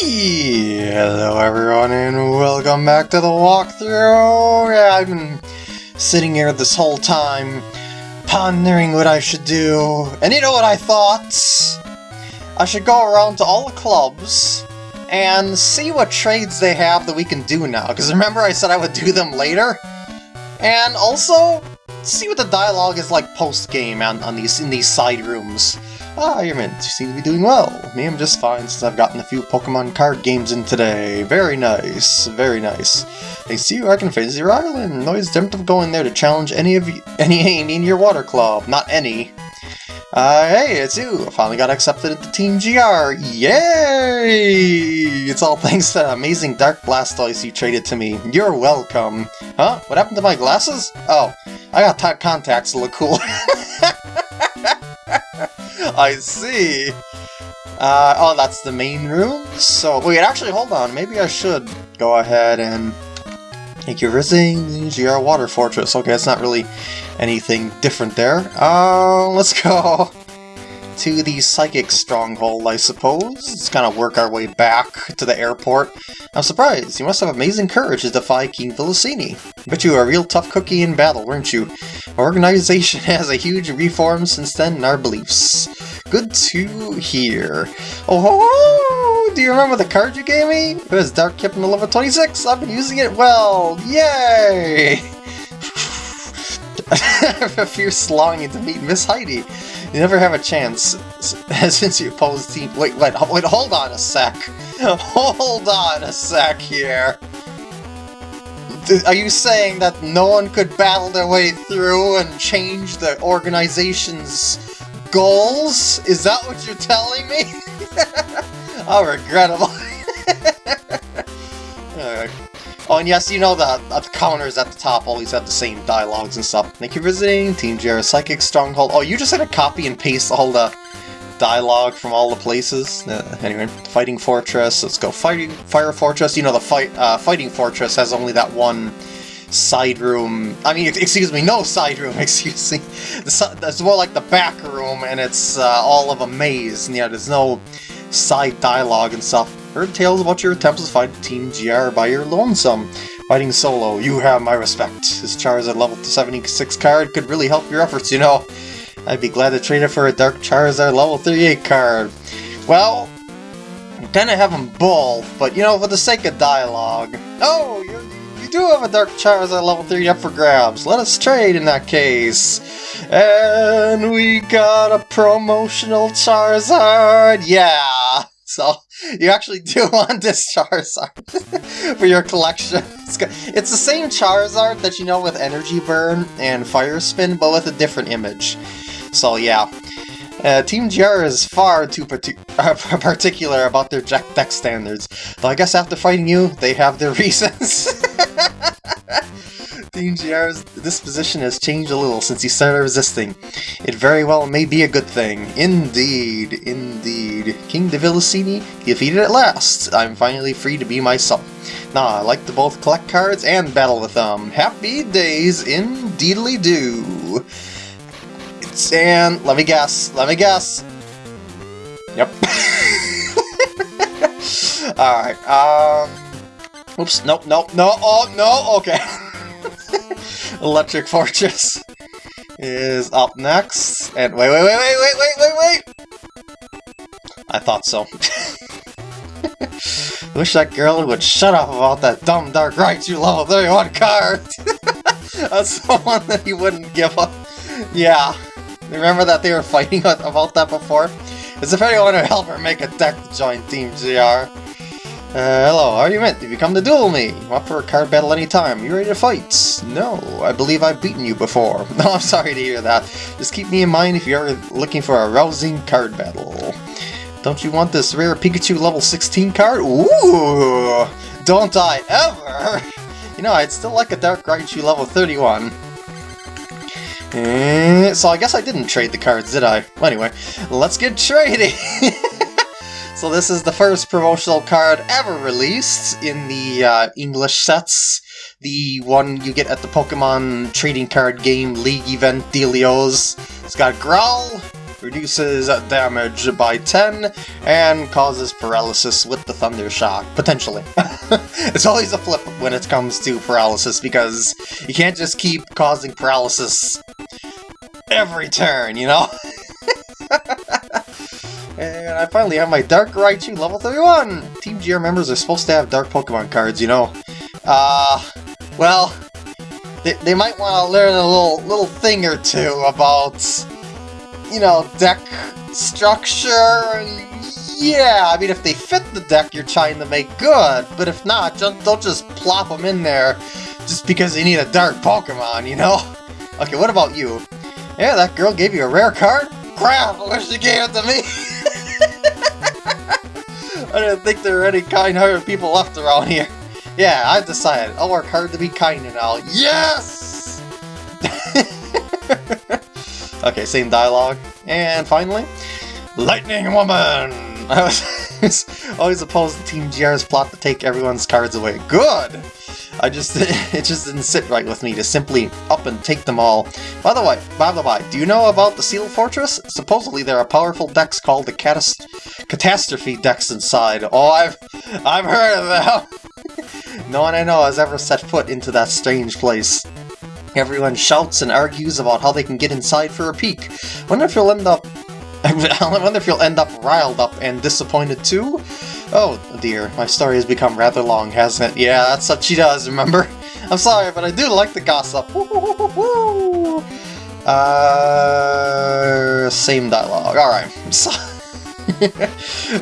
Hello everyone and welcome back to the walkthrough! Yeah, I've been sitting here this whole time pondering what I should do, and you know what I thought? I should go around to all the clubs and see what trades they have that we can do now, because remember I said I would do them later? And also, see what the dialogue is like post-game on, on these in these side rooms. Ah, you're seem to be doing well. Me, I'm just fine since I've gotten a few Pokemon card games in today. Very nice, very nice. They see you, I can face your island. Always dreamt of going there to challenge any of you, any in your water club. Not any. Uh, hey, it's you! I finally got accepted into Team GR! Yay! It's all thanks to that amazing Dark Blastoise you traded to me. You're welcome. Huh? What happened to my glasses? Oh, I got contacts to look cool. I see. Uh, oh, that's the main room? So, wait, actually, hold on. Maybe I should go ahead and make your visiting GR Water Fortress. Okay, it's not really anything different there. Uh, let's go to the Psychic Stronghold, I suppose. Let's kind of work our way back to the airport. I'm surprised. You must have amazing courage to defy King Villasini. Bet you were a real tough cookie in battle, weren't you? Our organization has a huge reform since then in our beliefs. Good to hear. Oh, do you remember the card you gave me? It was Dark Kipling level 26. I've been using it well. Yay! a fierce longing to meet Miss Heidi. You never have a chance since you opposed team. Wait, wait, wait, hold on a sec. Hold on a sec here. Are you saying that no one could battle their way through and change the organization's goals? Is that what you're telling me? How regrettable. Alright. Oh, and yes, you know that the counters at the top always have the same dialogues and stuff. Thank you for visiting Team GR Psychic Stronghold. Oh, you just had to copy and paste all the dialogue from all the places. Uh, anyway, Fighting Fortress. Let's go. Fighting Fire Fortress. You know, the fight uh, Fighting Fortress has only that one side room. I mean, excuse me, no side room. Excuse me. It's more like the back room, and it's uh, all of a maze. And yeah, there's no side dialogue and stuff. Heard tales about your attempts to fight Team GR by your lonesome. Fighting solo, you have my respect. This Charizard level 76 card could really help your efforts, you know. I'd be glad to trade it for a Dark Charizard level 38 card. Well, I'm kinda having both, but you know, for the sake of dialogue. Oh, you you do have a Dark Charizard level 30 up for grabs. Let us trade in that case. And we got a promotional Charizard. Yeah. So, you actually do want this Charizard for your collection. It's the same Charizard that you know with Energy Burn and Fire Spin, but with a different image. So yeah. Uh, Team GR is far too uh, particular about their deck standards, though I guess after fighting you, they have their reasons. Team GR's disposition has changed a little since he started resisting. It very well may be a good thing. Indeed, indeed. King de Villasini defeated at last. I'm finally free to be myself. Now, I like to both collect cards and battle with them. Happy days indeedly do. And let me guess, let me guess. Yep. Alright, um... Oops, nope, nope, no, oh, no, okay. Electric Fortress is up next. And wait, wait, wait, wait, wait, wait, wait, wait! I thought so. Wish that girl would shut up about that dumb Dark Raichu level 31 card! That's the one that he wouldn't give up. Yeah. Remember that they were fighting about that before? Is if anyone to help her make a deck to join Team GR. Uh, hello, how are you meant? You come to duel me? Up for a card battle anytime. You ready to fight? No, I believe I've beaten you before. No, I'm sorry to hear that. Just keep me in mind if you're looking for a rousing card battle. Don't you want this rare Pikachu level 16 card? Ooh! Don't I ever! You know, I'd still like a Dark Raichu level 31. Eh, so I guess I didn't trade the cards, did I? Well, anyway, let's get trading! So this is the first promotional card ever released in the uh, English sets. The one you get at the Pokemon trading card game League event dealios. It's got Growl, reduces damage by 10, and causes paralysis with the Thunder Shock, potentially. it's always a flip when it comes to paralysis, because you can't just keep causing paralysis every turn, you know? and I finally have my Dark Raichu level 31! Team GR members are supposed to have Dark Pokemon cards, you know. Uh, well, they, they might want to learn a little, little thing or two about, you know, deck structure yeah, I mean, if they fit the deck you're trying to make good, but if not, just, don't just plop them in there just because you need a dark Pokemon, you know? Okay, what about you? Yeah, that girl gave you a rare card? Crap, I wish she gave it to me! I didn't think there were any kind-hearted people left around here. Yeah, I've decided. I'll work hard to be kind and now. Yes! okay, same dialogue. And finally, Lightning Woman! I was always opposed to Team GR's plot to take everyone's cards away. Good! I just, it just didn't sit right with me to simply up and take them all. By the way, by the way, do you know about the Seal Fortress? Supposedly there are powerful decks called the Catas Catastrophe decks inside. Oh, I've, I've heard of them! no one I know has ever set foot into that strange place. Everyone shouts and argues about how they can get inside for a peek. Wonder if you'll end up I wonder if you'll end up riled up and disappointed too? Oh dear, my story has become rather long, hasn't it? Yeah, that's what she does, remember? I'm sorry, but I do like the gossip. Uh, same dialogue. Alright, so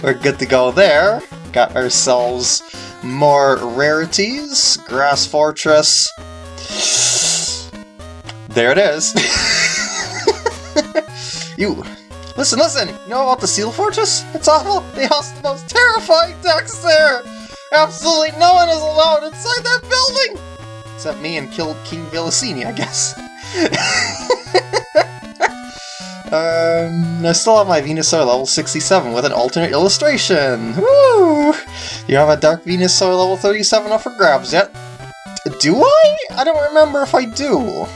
we're good to go there. Got ourselves more rarities. Grass Fortress. There it is. you Listen, listen! You know about the Seal Fortress? It's awful! They house the most terrifying decks there! Absolutely no one is allowed inside that building! Except me and killed King Vilasini, I guess. um, I still have my Venusaur level 67 with an alternate illustration! Woo! You have a Dark Venusaur level 37 up for grabs yet? Do I? I don't remember if I do.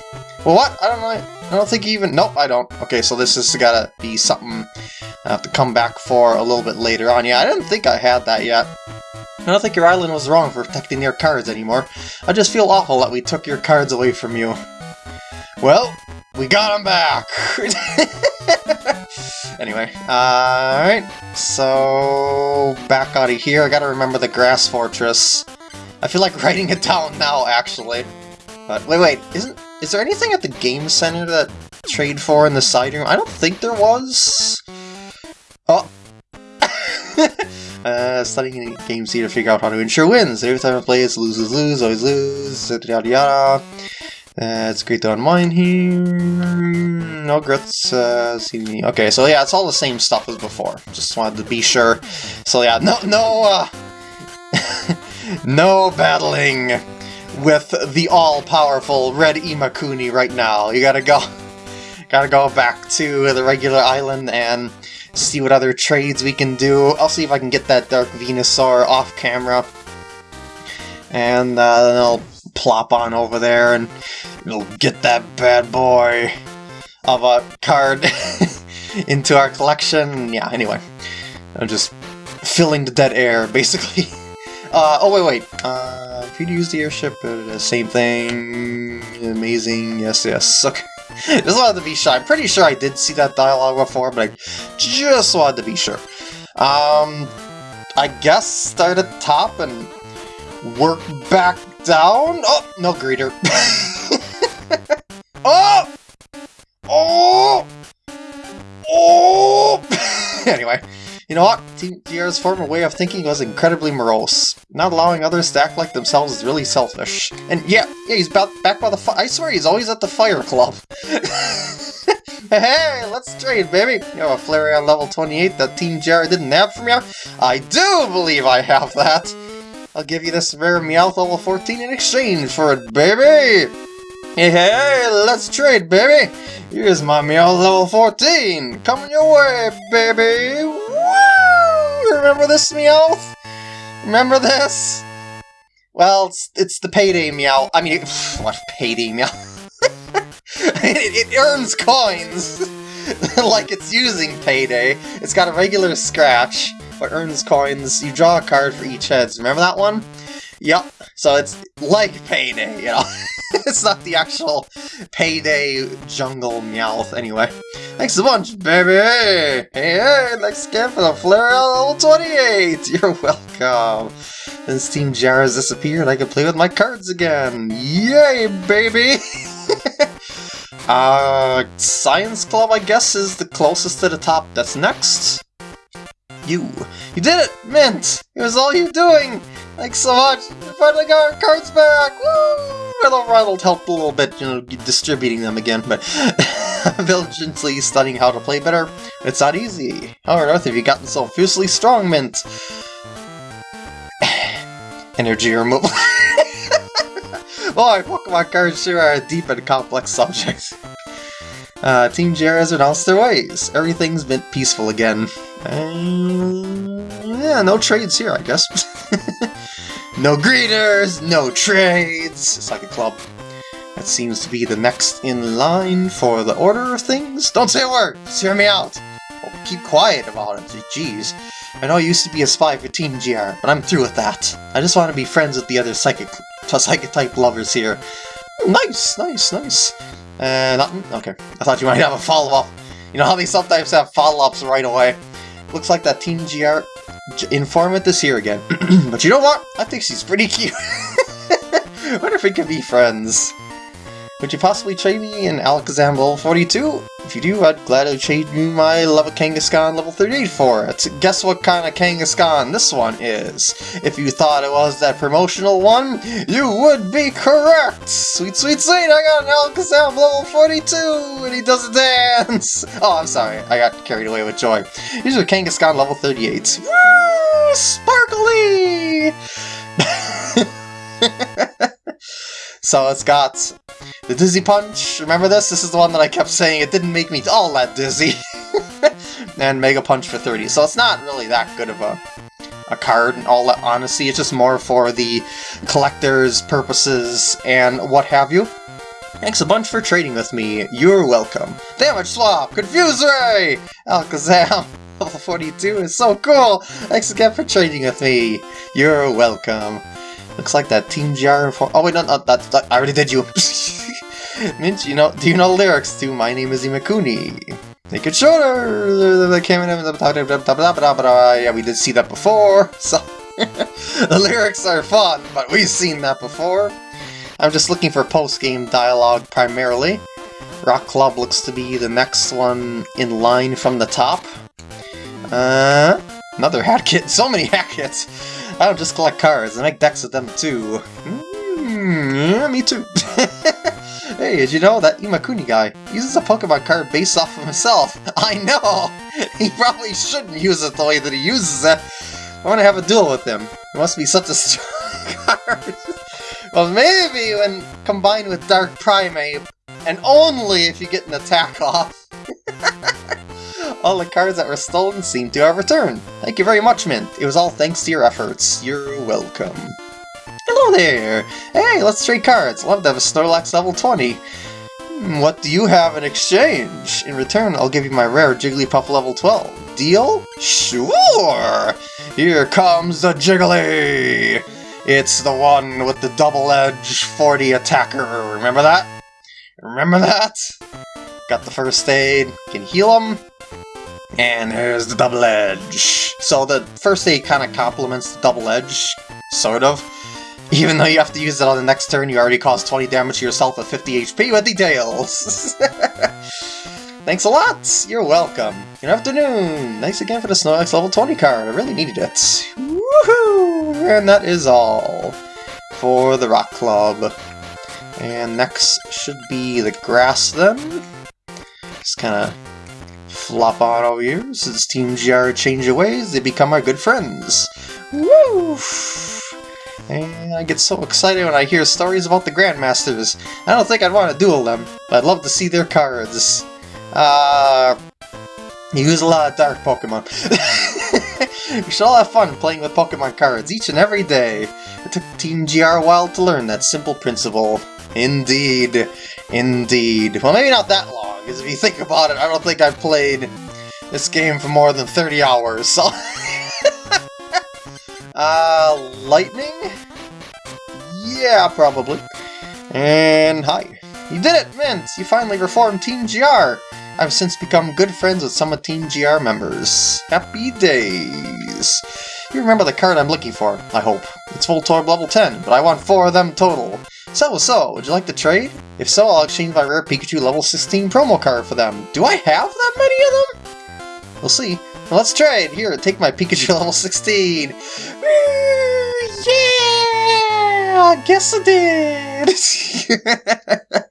What? I don't know. I don't think even... Nope, I don't. Okay, so this has gotta be something I have to come back for a little bit later on. Yeah, I didn't think I had that yet. I don't think your island was wrong for protecting your cards anymore. I just feel awful that we took your cards away from you. Well, we got them back! anyway, uh, alright. So, back out of here. I gotta remember the Grass Fortress. I feel like writing it down now, actually. But, wait, wait, isn't... Is there anything at the game center that trade for in the side room? I don't think there was. Oh. uh, studying games here to figure out how to ensure wins. Every time I play, it's lose, lose, lose, always lose, yada yada yada. Uh, it's great to unwind here. No grits. Uh, see Okay, so yeah, it's all the same stuff as before. Just wanted to be sure. So yeah, no, no, uh, no battling with the all-powerful Red Imakuni right now. You gotta go, gotta go back to the regular island and see what other trades we can do. I'll see if I can get that Dark Venusaur off camera. And uh, then I'll plop on over there and we'll get that bad boy of a card into our collection. Yeah, anyway. I'm just filling the dead air, basically. Uh, oh, wait, wait. Uh, you use the airship, uh, same thing. Amazing. Yes, yes. Okay. just wanted to be sure. I'm pretty sure I did see that dialogue before, but I just wanted to be sure. Um, I guess start at top and work back down. Oh, no greeter. oh! Oh! Oh! anyway. You know what? Team GR's former way of thinking was incredibly morose. Not allowing others to act like themselves is really selfish. And yeah, yeah, he's about back by the fi- I swear he's always at the fire club. hey, let's trade, baby! You have a Flareon level 28 that Team GR didn't have from you? I do believe I have that! I'll give you this rare Meowth level 14 in exchange for it, baby! Hey, hey, let's trade, baby! Here's my Meowth level 14! Coming your way, baby! Remember this, Meowth? Remember this? Well, it's, it's the payday Meowth. I mean, what payday Meowth? it, it, earns coins! like it's using Payday. It's got a regular scratch, but earns coins. You draw a card for each heads. Remember that one? Yep. So it's like Payday, you know. it's not the actual Payday Jungle Meowth, anyway. Thanks a bunch, baby! Hey, hey, thanks again for the Flareon level 28! You're welcome! Since Team GR has disappeared, I can play with my cards again! Yay, baby! uh, Science Club, I guess, is the closest to the top. That's next. You. You did it, Mint! It was all you doing! Thanks so much! We finally got our cards back! Woo! Well, Ronald helped a little bit, you know, distributing them again, but diligently studying how to play better. It's not easy. How on earth have you gotten so fiercely strong, Mint? Energy removal. Boy, Pokemon cards sure are a deep and complex subject. Uh, Team GR has announced their ways. Everything's been peaceful again. Uh, yeah, no trades here, I guess. no greeters, no trades. It's like a club. That seems to be the next in line for the order of things. Don't say a word! Just hear me out! Oh, keep quiet about it, jeez. I know I used to be a spy for Team GR, but I'm through with that. I just want to be friends with the other psychic, psychic type lovers here. Nice, nice, nice. Uh, nothing? Okay. I thought you might have a follow-up. You know how they sometimes have follow-ups right away? Looks like that Team GR informant is here again. but you know what? I think she's pretty cute. wonder if we could be friends. Would you possibly trade me an Alakazam level 42? If you do, I'd gladly trade you my level Kangaskhan level 38 for it. Guess what kind of Kangaskhan this one is? If you thought it was that promotional one, you would be correct! Sweet, sweet, sweet, I got an Alakazam level 42, and he does a dance! Oh, I'm sorry, I got carried away with joy. Here's a Kangaskhan level 38. Woo! Sparkly! so it's got the Dizzy Punch, remember this? This is the one that I kept saying it didn't make me all that dizzy. and Mega Punch for 30, so it's not really that good of a, a card in all that honesty, it's just more for the collector's purposes and what have you. Thanks a bunch for trading with me, you're welcome. Damage Swap, Confuse oh, Ray! Alakazam, level 42 is so cool! Thanks again for trading with me, you're welcome. Looks like that Team GR for- oh wait, no, no, that, that, I already did you. Mint, you know, do you know lyrics to My Name is Imakuni? Make it shorter! Yeah, we did see that before, so... the lyrics are fun, but we've seen that before. I'm just looking for post-game dialogue primarily. Rock Club looks to be the next one in line from the top. Uh, another hat kit. So many hat kits! I don't just collect cards, I make decks with them too. Mm, yeah, me too. Hey, did you know that Imakuni guy uses a Pokemon card based off of himself? I know! He probably shouldn't use it the way that he uses it. I want to have a duel with him. It must be such a strong card. well, maybe when combined with Dark Primeape, and only if you get an attack off. all the cards that were stolen seem to have returned. Thank you very much, Mint. It was all thanks to your efforts. You're welcome. There! Hey, let's trade cards. Love to have a Snorlax level 20. Hmm, what do you have in exchange? In return, I'll give you my rare Jigglypuff level 12. Deal? Sure! Here comes the Jiggly! It's the one with the double edge 40 attacker. Remember that? Remember that? Got the first aid. Can heal him. And here's the double edge. So the first aid kind of complements the double edge, sort of. Even though you have to use it on the next turn, you already caused 20 damage to yourself with 50 HP with details. Thanks a lot! You're welcome. Good afternoon! Thanks again for the Snorlax level 20 card, I really needed it. Woohoo! And that is all for the Rock Club. And next should be the Grass then. Just kind of flop on over here. Since Team GR change their ways, they become our good friends. Woo! And I get so excited when I hear stories about the Grandmasters. I don't think I'd want to duel them, but I'd love to see their cards. Uh, you use a lot of dark Pokemon. we should all have fun playing with Pokemon cards each and every day. It took Team GR a while to learn that simple principle. Indeed. Indeed. Well, maybe not that long, because if you think about it, I don't think I've played this game for more than 30 hours, so... uh, lightning? Yeah, probably. And hi. You did it, Mint! You finally reformed Team GR! I've since become good friends with some of Team GR members. Happy days! You remember the card I'm looking for, I hope. It's Voltorb level 10, but I want four of them total. So, so, would you like to trade? If so, I'll exchange my rare Pikachu level 16 promo card for them. Do I have that many of them? We'll see. Let's trade. Here, take my Pikachu level 16. Yeah! I guess I did!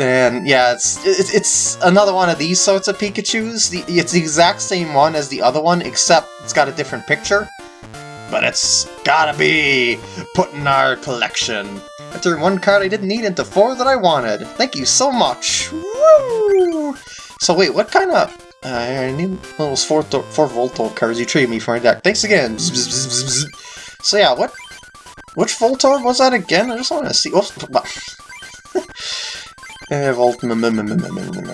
And yeah, it's, it's it's another one of these sorts of Pikachu's. The, it's the exact same one as the other one, except it's got a different picture. But it's gotta be put in our collection. I turned one card I didn't need into four that I wanted. Thank you so much. Woo! So wait, what kind of... Uh, I need those four, four Voltorb cards you traded me for my deck. Thanks again. So yeah, what... Which Voltorb was that again? I just want to see... Oh, uh, Volt...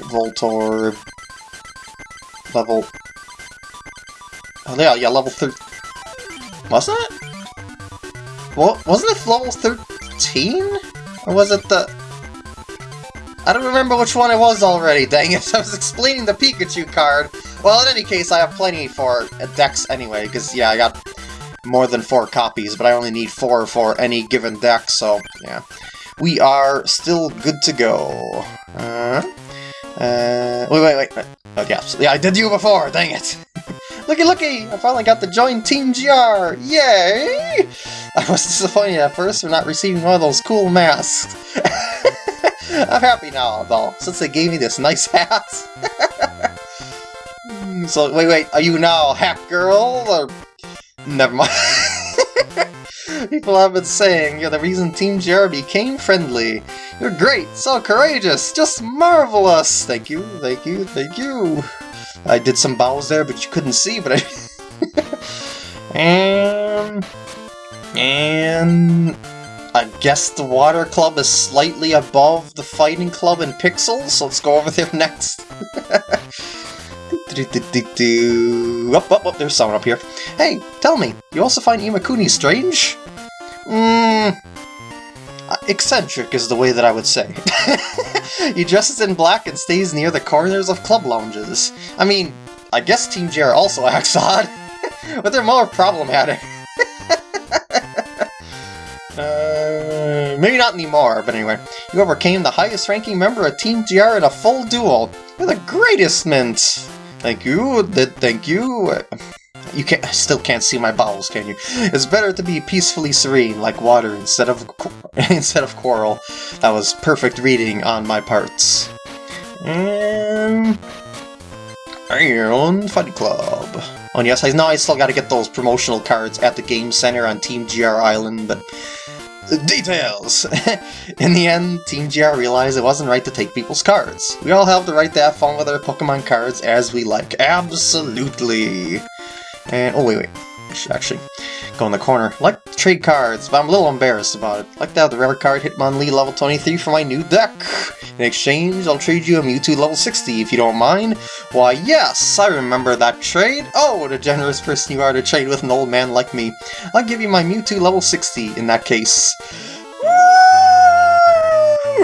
Voltorb... Level... Oh yeah, yeah, level 3... Wasn't it? What? Wasn't it level 13? Or was it the... I don't remember which one it was already, dang it. I was explaining the Pikachu card. Well, in any case, I have plenty for decks anyway, because, yeah, I got more than four copies, but I only need four for any given deck, so, yeah. We are still good to go. Uh, uh, wait, wait, wait. Oh, yeah, yeah, I did you before, dang it. looky, looky! I finally got to join Team GR! Yay! I was disappointed at first for not receiving one of those cool masks. I'm happy now, though, since they gave me this nice hat. so, wait, wait, are you now Hack Girl, or... Never mind. People have been saying you're the reason Team GR became friendly. You're great, so courageous, just marvelous! Thank you, thank you, thank you. I did some bows there, but you couldn't see, but I... and... And... I guess the Water Club is slightly above the Fighting Club in pixels, so let's go over there next. up, up, up, there's someone up here. Hey, tell me, you also find Imakuni strange? Mmm... Eccentric is the way that I would say. he dresses in black and stays near the corners of club lounges. I mean, I guess Team GR also acts odd, but they're more problematic. Maybe not anymore, but anyway. You overcame the highest ranking member of Team GR in a full duel. You're the greatest, Mint! Thank you, thank you. You can't, I still can't see my bowels, can you? It's better to be peacefully serene, like water, instead of instead of quarrel. That was perfect reading on my parts. And... Iron Fight Club. Oh, yes, I know I still gotta get those promotional cards at the Game Center on Team GR Island, but Details! In the end, Team GR realized it wasn't right to take people's cards. We all have the right to have fun with our Pokemon cards as we like. Absolutely! And, oh wait, wait. Actually go in the corner. like trade cards, but I'm a little embarrassed about it. like to have the rare card Hitmonlee level 23 for my new deck. In exchange, I'll trade you a Mewtwo level 60 if you don't mind. Why yes, I remember that trade. Oh, what a generous person you are to trade with an old man like me. I'll give you my Mewtwo level 60 in that case. Woo!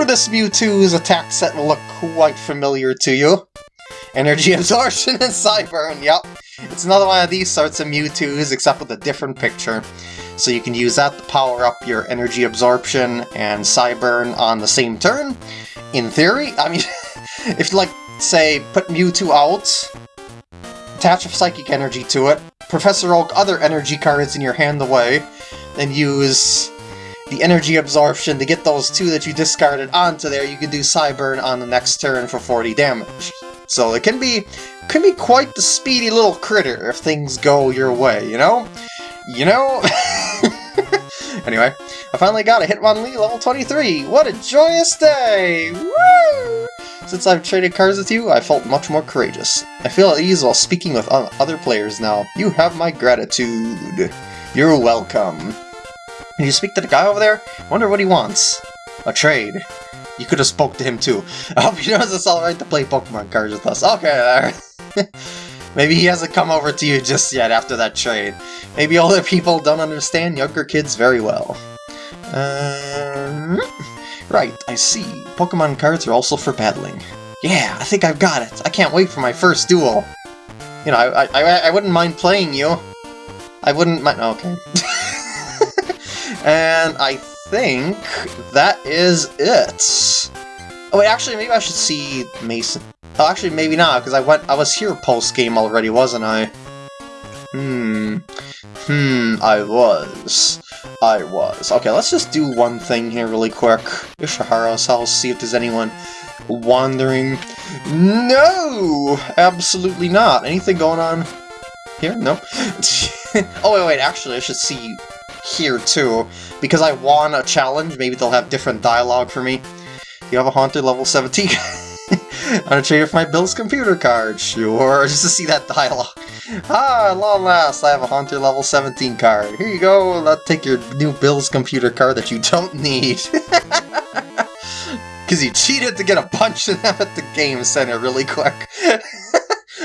This Mewtwo's attack set will look quite familiar to you. Energy Absorption and Psyburn, yep. It's another one of these sorts of Mewtwo's, except with a different picture. So you can use that to power up your Energy Absorption and Psyburn on the same turn. In theory, I mean, if you, like, say, put Mewtwo out, attach a Psychic Energy to it, Professor Oak other energy cards in your hand away, then use the energy absorption to get those two that you discarded onto there, you can do Psyburn on the next turn for 40 damage. So it can be can be quite the speedy little critter if things go your way, you know? You know? anyway, I finally got a Hitmonlee level 23! What a joyous day! Woo! Since I've traded cards with you, I felt much more courageous. I feel at ease while speaking with other players now. You have my gratitude. You're welcome. Can you speak to the guy over there? Wonder what he wants. A trade. You could have spoke to him too. I hope he knows it's alright to play Pokemon cards with us. Okay, there. Maybe he hasn't come over to you just yet after that trade. Maybe older people don't understand younger kids very well. Um, right, I see. Pokemon cards are also for battling. Yeah, I think I've got it. I can't wait for my first duel. You know, I, I, I wouldn't mind playing you. I wouldn't mind... Okay. and I think that is it. Oh wait, actually, maybe I should see Mason. Oh, actually, maybe not, because I went. I was here post game already, wasn't I? Hmm. Hmm. I was. I was. Okay, let's just do one thing here really quick. Ishihara's house. See if there's anyone wandering. No, absolutely not. Anything going on here? No. oh wait, wait. Actually, I should see here too, because I won a challenge. Maybe they'll have different dialogue for me. You have a Haunter level 17. I'm gonna trade for my Bill's computer card. Sure, just to see that dialogue. Ah, long last, I have a Haunter level 17 card. Here you go, let's take your new Bill's computer card that you don't need. Because you cheated to get a bunch of them at the game center really quick.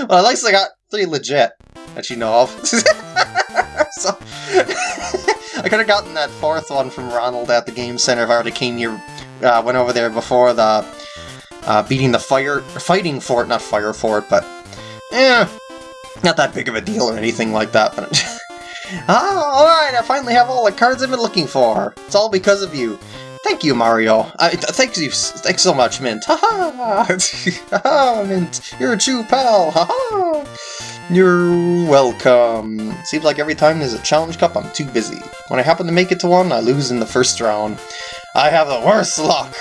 well, at least I got three legit that you know of. so, I could have gotten that fourth one from Ronald at the game center if already came here, uh, went over there before the uh, beating the fire, fighting fort, not fire fort, but eh, not that big of a deal or anything like that. But ah, all right, I finally have all the cards I've been looking for. It's all because of you. Thank you, Mario. I, th thank you, thanks so much, Mint. Ha ha! ha Mint, you're a true pal. Ha ha! You're welcome. Seems like every time there's a challenge cup, I'm too busy. When I happen to make it to one, I lose in the first round. I have the worst luck.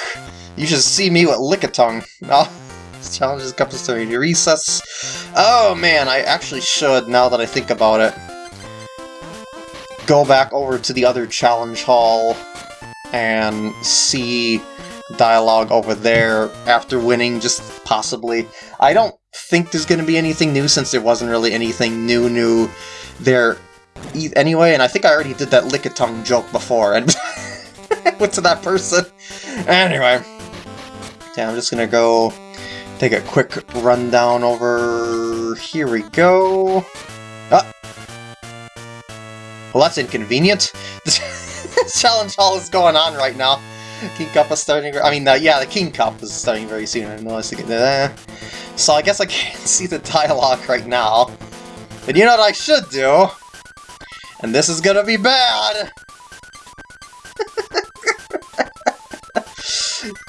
You should see me with Lickitung. Oh, this challenge is cup is to recess. Oh man, I actually should, now that I think about it, go back over to the other challenge hall and see dialogue over there after winning, just possibly. I don't think there's going to be anything new since there wasn't really anything new new there anyway, and I think I already did that lick-a-tongue joke before, and went to that person. Anyway, yeah, I'm just gonna go take a quick rundown over... Here we go. Ah. Well, that's inconvenient. Challenge hall is going on right now. King Cup is starting... I mean, uh, yeah, the King Cup is starting very soon. I know I was thinking that. So I guess I can't see the dialogue right now. But you know what I should do? And this is gonna be bad!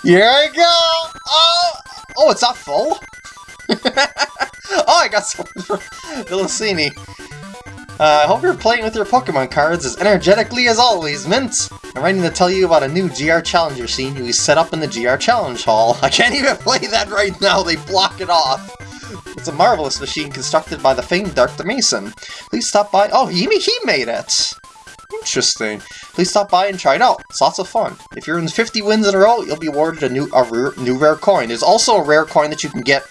Here I go! Oh! Oh, it's not full? oh, I got something for Villasini. Uh, I hope you're playing with your Pokemon cards as energetically as always, Mint! I'm writing to tell you about a new GR Challenger scene we set up in the GR Challenge Hall. I can't even play that right now, they block it off! It's a marvelous machine constructed by the famed Dr. Mason. Please stop by- oh, he, he made it! Interesting. Please stop by and try it out. It's lots of fun. If you're in 50 wins in a row, you'll be awarded a new a rare, new rare coin. There's also a rare coin that you can get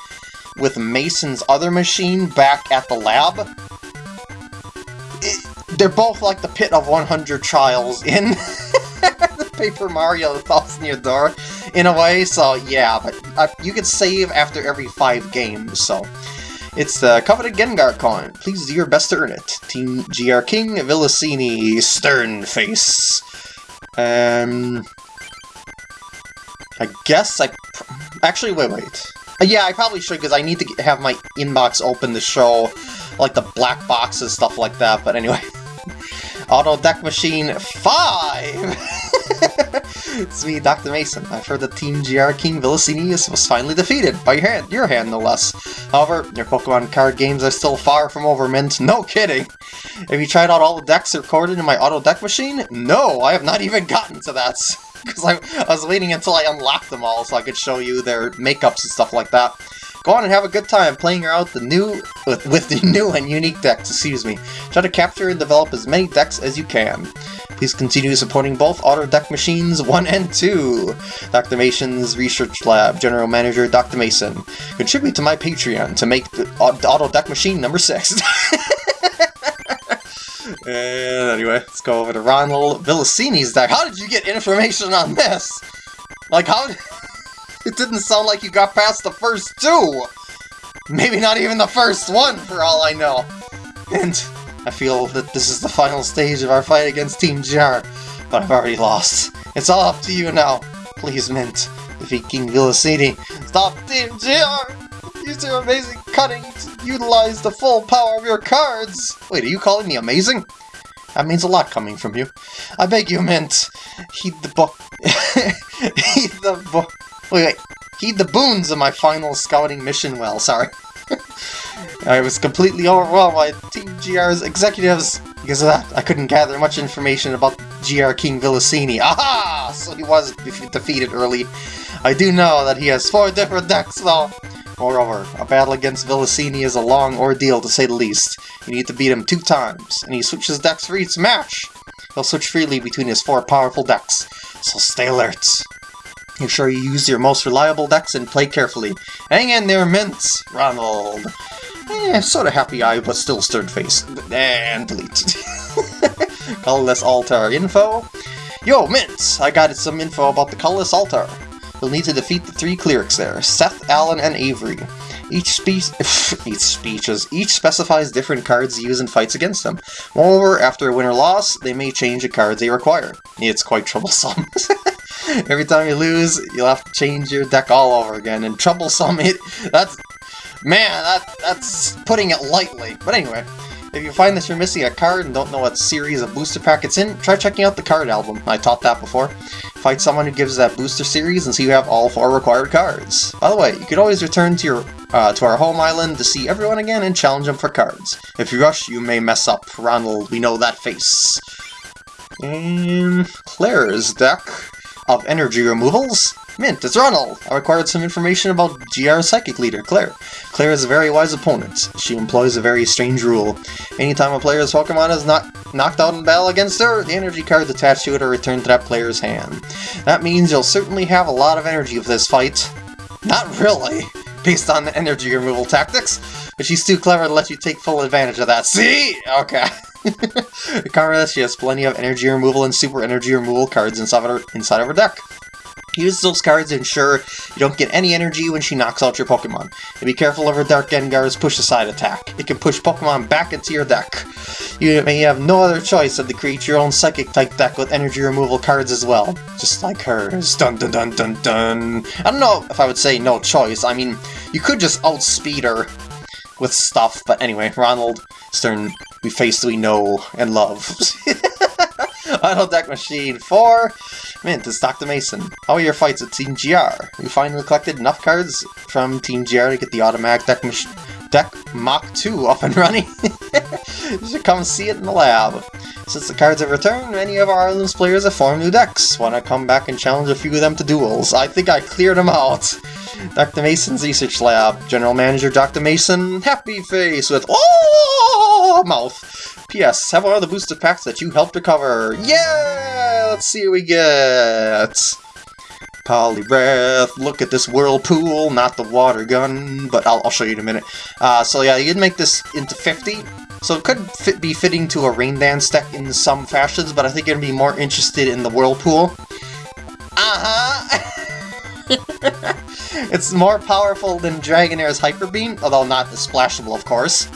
with Mason's other machine back at the lab they're both like the pit of 100 trials in Paper Mario The Thousand Year Door, in a way, so yeah, but uh, you can save after every five games, so... It's the coveted Gengar coin. Please do your best to earn it. Team GR King, Villasini, Stern Face. Um... I guess I... Actually, wait, wait. Uh, yeah, I probably should, because I need to have my inbox open to show, like, the black boxes, stuff like that, but anyway. Auto Deck Machine 5! it's me, Dr. Mason. I've heard that Team GR King Villasinius was finally defeated, by your hand, your hand no less. However, your Pokemon card games are still far from over, Mint. No kidding! Have you tried out all the decks recorded in my Auto Deck Machine? No, I have not even gotten to that! Because I, I was waiting until I unlocked them all so I could show you their makeups and stuff like that. Go on and have a good time playing out the new with, with the new and unique decks, excuse me. Try to capture and develop as many decks as you can. Please continue supporting both Auto Deck Machines 1 and 2. Dr. Mason's Research Lab, General Manager Dr. Mason. Contribute to my Patreon to make the Auto Deck Machine number 6. and anyway, let's go over to Ronald Villasini's deck. How did you get information on this? Like, how... it didn't sound like you got past the first two! Maybe not even the first one, for all I know. And I feel that this is the final stage of our fight against Team GR, but I've already lost. It's all up to you now. Please, Mint, defeat King Vilasini. Stop Team GR! Use your amazing cutting to utilize the full power of your cards! Wait, are you calling me amazing? That means a lot coming from you. I beg you, Mint, heed the book. heed the book. Wait, wait. Heed the boons of my final scouting mission well, sorry. I was completely overwhelmed by Team GR's executives. Because of that, I couldn't gather much information about GR King Vilasini. Aha! So he was defeated early. I do know that he has four different decks, though. Moreover, a battle against Vilasini is a long ordeal, to say the least. You need to beat him two times, and he switches decks for each match. He'll switch freely between his four powerful decks, so stay alert. Make sure you use your most reliable decks and play carefully. Hang in there, Mints! Ronald! Eh, sort of happy eye, but still stern-faced. And delete. colorless altar info. Yo, Mints! I got some info about the colorless altar. You'll need to defeat the three clerics there, Seth, Alan, and Avery. Each speech, each speeches, each specifies different cards used in fights against them. Moreover, after a win or loss, they may change the cards they require. It's quite troublesome. Every time you lose, you'll have to change your deck all over again, and troublesome it, that's, man, that that's putting it lightly. But anyway, if you find that you're missing a card and don't know what series of booster pack it's in, try checking out the card album. I taught that before. Fight someone who gives that booster series and see you have all four required cards. By the way, you could always return to your uh, to our home island to see everyone again and challenge them for cards. If you rush, you may mess up. Ronald, we know that face. And Claire's deck of energy removals. Mint, it's Ronald! I required some information about GR Psychic Leader, Claire. Claire is a very wise opponent. She employs a very strange rule. Anytime a player's Pokemon is not knocked out in battle against her, the energy cards attached to it are returned to that player's hand. That means you'll certainly have a lot of energy for this fight. Not really, based on the energy removal tactics, but she's too clever to let you take full advantage of that. See? Okay. Conrad, she has plenty of energy removal and super energy removal cards inside of her, inside of her deck. Use those cards to ensure you don't get any energy when she knocks out your Pokemon. And be careful of her Dark Gengar's push-aside attack. It can push Pokemon back into your deck. You may have no other choice than to create your own Psychic-type deck with energy removal cards as well. Just like hers. Dun dun dun dun dun. I don't know if I would say no choice. I mean, you could just outspeed her with stuff, but anyway, Ronald Stern, we face we know and love. Auto Deck Machine 4. Mint, it's Dr. Mason. How are your fights with Team GR? We finally collected enough cards from Team GR to get the automatic deck, deck Mach 2 up and running. you should come see it in the lab. Since the cards have returned, many of our Islands players have formed new decks. Wanna come back and challenge a few of them to duels? I think I cleared them out. Dr. Mason's Research Lab. General Manager Dr. Mason, happy face with oh mouth. P.S. Have one of the booster packs that you helped recover. Yeah! Let's see what we get. Poliwrath, look at this whirlpool, not the water gun, but I'll, I'll show you in a minute. Uh, so yeah, you can make this into 50, so it could fit, be fitting to a Rain Dance deck in some fashions, but I think you're going to be more interested in the whirlpool. Uh-huh! it's more powerful than Dragonair's Hyper Beam, although not as splashable, of course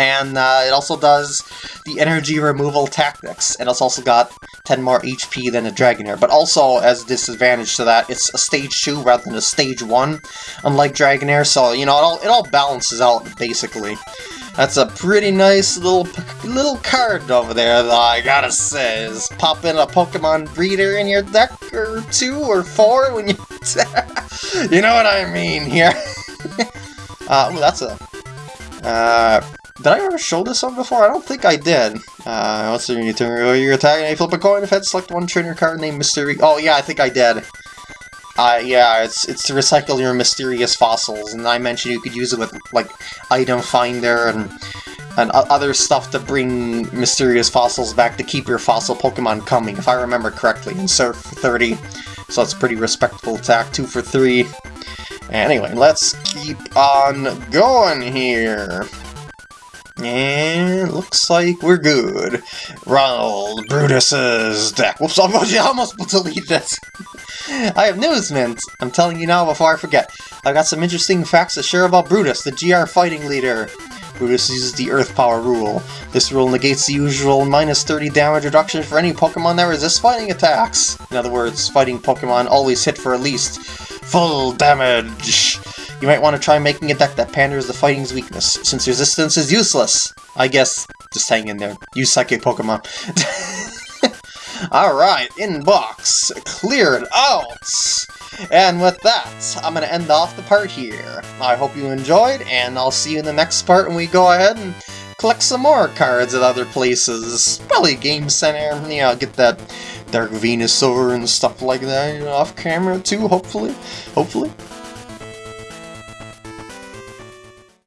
and uh, it also does the energy removal tactics, and it's also got 10 more HP than a Dragonair, but also as a disadvantage to that, it's a stage 2 rather than a stage 1, unlike Dragonair, so, you know, it all, it all balances out, basically. That's a pretty nice little little card over there, though, I gotta say. Is pop in a Pokemon breeder in your deck, or two, or four, when you... you know what I mean here. uh, ooh, that's a... Uh, did I ever show this one before? I don't think I did. Uh, what's the you turn your attack and you flip a coin. If head, select one trainer card named Mystery. Oh yeah, I think I did. Uh, yeah, it's it's to recycle your mysterious fossils, and I mentioned you could use it with like item finder and and other stuff to bring mysterious fossils back to keep your fossil Pokemon coming, if I remember correctly, in Surf 30. So it's pretty respectable attack, 2 for 3. Anyway, let's keep on going here. And looks like we're good. Ronald Brutus's deck. Whoops, I almost deleted it. I have news, Mint! I'm telling you now before I forget. I've got some interesting facts to share about Brutus, the GR fighting leader. Brutus uses the Earth Power rule. This rule negates the usual minus 30 damage reduction for any Pokemon that resists fighting attacks. In other words, fighting Pokemon always hit for at least full damage. You might want to try making a deck that panders the fighting's weakness, since resistance is useless. I guess, just hang in there. Use Psychic Pokemon. Alright, inbox, cleared out! And with that, I'm going to end off the part here. I hope you enjoyed, and I'll see you in the next part when we go ahead and collect some more cards at other places. Probably Game Center, you know, get that Dark Venusaur and stuff like that you know, off camera too, hopefully. Hopefully.